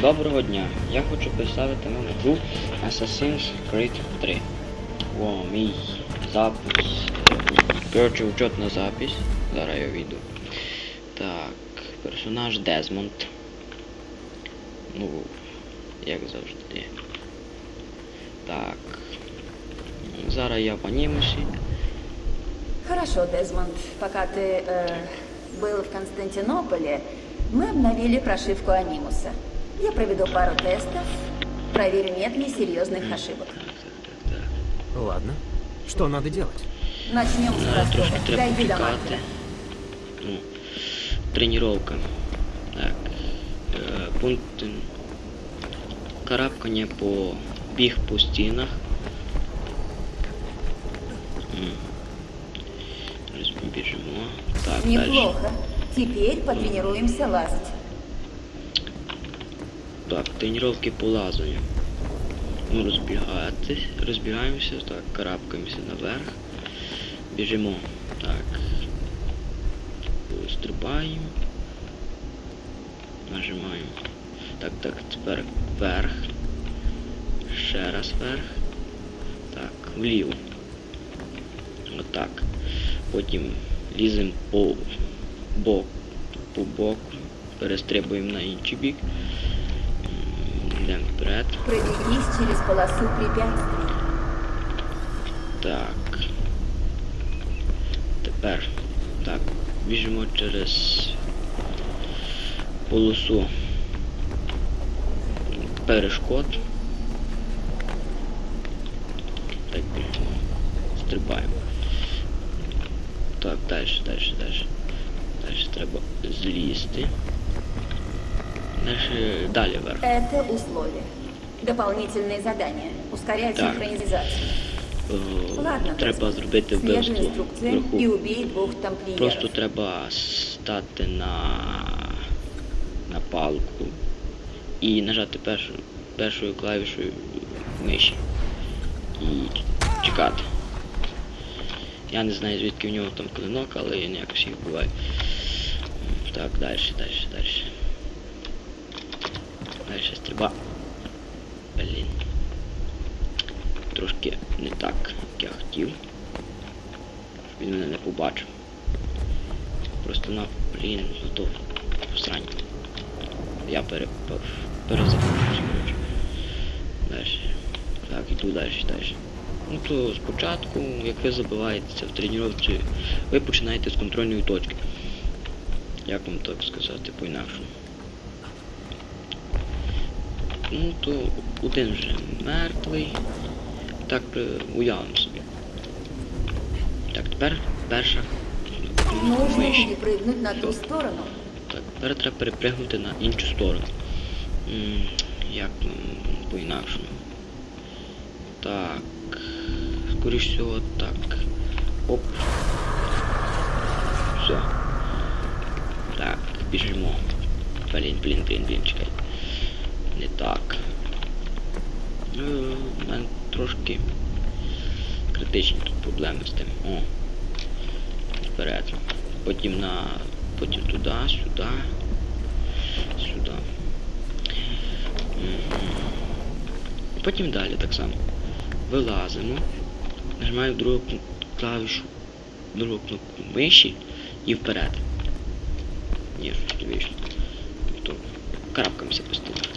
Доброго дня! Я хочу представити вам гру Assassin's Creed 3. О, мій запис. Коротше, учетна запись. Зараз я вийду. Так, персонаж Дезмонд. Ну, як завжди. Так. Зараз я в анімусі. Хорошо, Дезмонд. Пока ты э, был в Константинополе, мы обновили прошивку Анимуса. Я проведу пару тестов, проверю, нет ли серьезных ошибок. Так, так, так, так. Ладно. Что надо делать? Начнем с Надо трошки простого. треба Дойди до почекати. маркера. Ну, тренування. Так. Е, пункт карабкання по біг по стінах. М. Зараз ми біжимо. Так, далі. Неплохо. Теперь потренируемся лазать. Так, тренування по. Ну, розбігатись, розбігаємося, так, карабкаємося наверх. Біжимо. Так. Стрибаємо. Нажимаємо. Так, так, тепер вверх. Ще раз вверх. Так, вліво. Отак. Потім ліземо по бок, по боку, перестрибуємо на інший бік. М, Йдемо вперед. Пробегись через полосу препятствий. Так. Тепер. Так. Біжимо через полосу перешкод. Так, біжимо. Стрибаємо. Так, далі, далі, далі. Далі треба злізти. Далі, далі вверх. Это условие. Дополнительные задания. Ускоряют Так. синхронизацию. Ладно, треба зробити вбивство вверху. и убей двух тамплиеров. Просто треба стати на, на палку і нажати першу, першою клавішою миші. І чекати. Я не знаю звідки в нього там клинок, але він якось їх буває. Так, далі, далі, далі. Далі стріба. Блін. Трошки не так, як я хотів. Він мене не побачив. Просто на блін, готов всрань. Я перепав. Перезапущусь. Далі. Так, іду далі, далі. Ну то спочатку, як ви забиваєтеся в тренувці, ви починаєте з контрольної точки. Як вам так сказати по-інакшому? Ну то один вже мертвий. Так е, уявимо собі. Так, тепер перша миші. перепрыгнуть на ту сторону. Так, тепер треба перепригнути на іншу сторону. Як по-інакшому. Так. Скоріш всього так. Оп. Все. Так, біжимо. Блін, блін, блін, блін, чекай. Не так. У мене трошки критичні тут проблеми з тим. О. Вперед. Потім на. Потім туди, сюди. Сюди. Потім далі так само. Вилазимо. Нажимаємо другу клавішу, другу кнопку миші і вперед. Ні, не вийшло. То карабкаємося по стіні.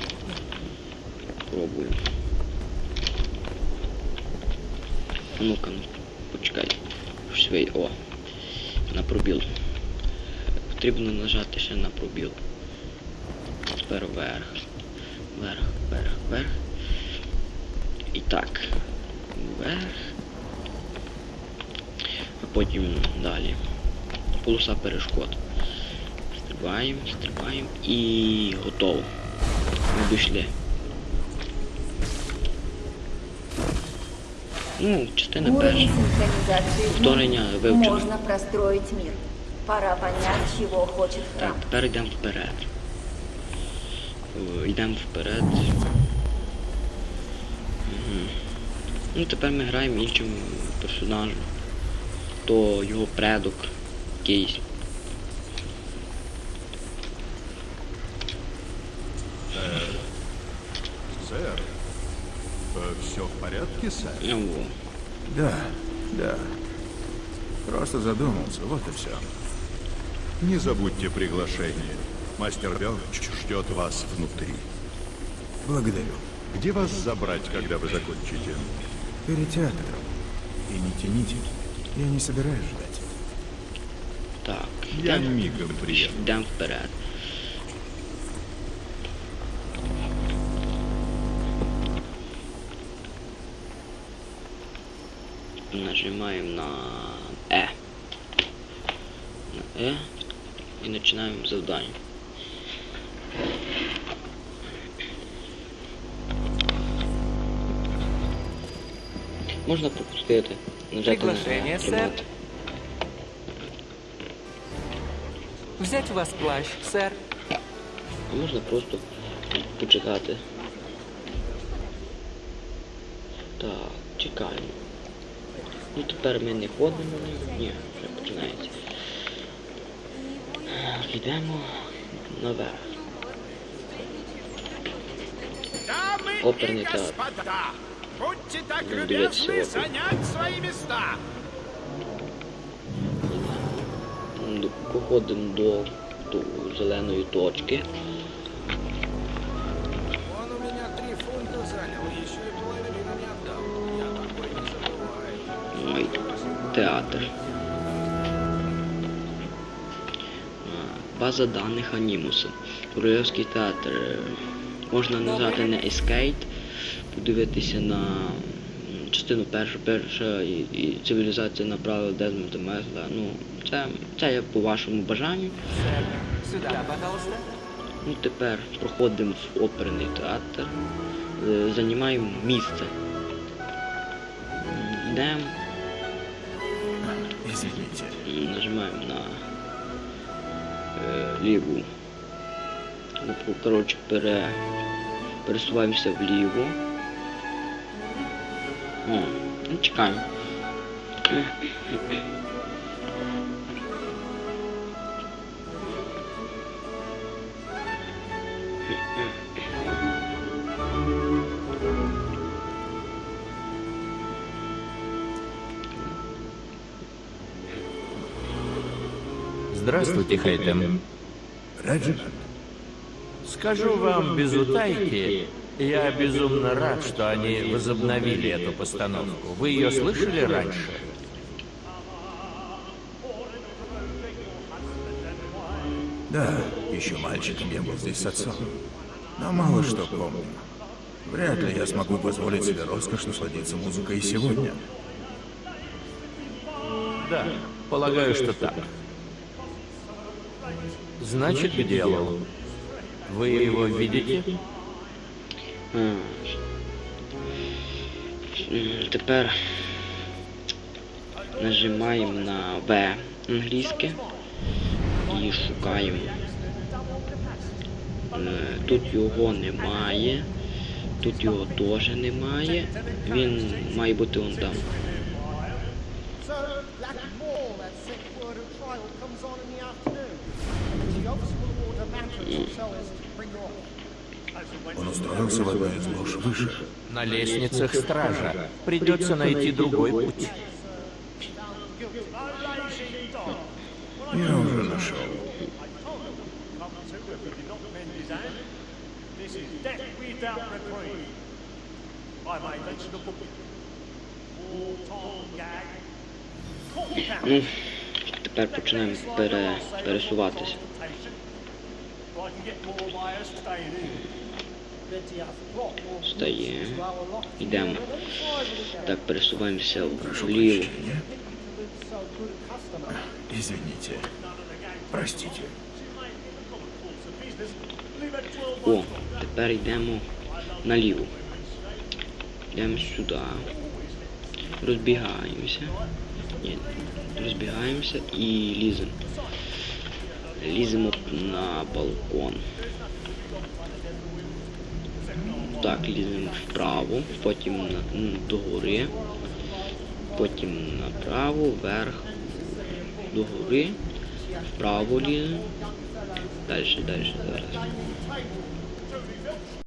Пробуємо. Ну-ка, ну, почекай. Щось. О, на пробіл. Потрібно нажати ще на пробіл. Тепер вверх. Вверх, вверх, вверх. І так. Вверх. А потім далі. Полоса перешкод. Стрибаємо, стрибаємо і готово. Ми дійшли. Ну, частина перша. Ну, вивчено. Можно простроить мир. Пора понять, чего хочет храм. Так, тепер йдемо вперед. Йдемо вперед. Мгм. Ну, тепер ми граємо іншим персонажем. То його предок якийсь. Сэр, все в порядке, сэр? Ну, во. Да, да. Просто задумался, вот и все. Не забудьте приглашение. Мастер Белч ждет вас внутри. Благодарю. Где вас забрать, когда вы закончите? Перед театром. И не тяните. Я не собираюсь ждать. Так, Я йдемо мигом приеду. йдем вперед. Нажимаем на Э. На Э и начинаем задание. Можна пропустити. Нажати Приглашение, на сэр. тримати. Взять у вас плащ, сэр. А можна просто почекати. Так, чекаємо. Ну тепер ми не ходимо. Ні, вже починається. Так, Йдемо наверх. Дамы Оперный и театр. господа, будьте так Ну, любезны дивіться, опер. занять свои места. М, Походимо до, до зеленої точки. Театр. База даних Анімуса. Королівський театр. Можна назвати не ескейт, подивитися на частину першу, перша і, і цивілізація направила Дезмонда Месла. Ну, це, це як по вашому бажанню. Ну, тепер проходимо в оперний театр, е, займаємо місце. Йдемо. Ліву. Коротше, пере, пересуваємося вліво. О, ну чекаємо. Здравствуйте, Хейтем. Реджинальд? Скажу вам без утайки, я безумно рад, что они возобновили эту постановку. Вы ее слышали раньше? Да, еще мальчиком я был здесь с отцом. Но мало что помню. Вряд ли я смогу позволить себе роскошь насладиться музыкой и сегодня. Да, полагаю, что так. Значит, к делу. Вы его видите? Тепер нажимаємо на В англійське і шукаємо. Тут його немає. Тут його теж немає. Він має бути он там. Он устроился в одной из лож выше. На лестницах стража. Придется найти другой путь. Я уже нашел. Ну, тепер починаємо пере, пересуватися. Стає. Йдемо. Так, пересуваємося вліво. Извините. Простите. О, тепер йдемо наліво. Йдемо сюди. Розбігаємося. Ні, розбігаємося і ліземо. Ліземо на балкон. Так, ліземо вправо, потім на, гори, потім направо, вверх, догори, вправо ліземо. Далі, далі, зараз.